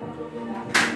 Thank you.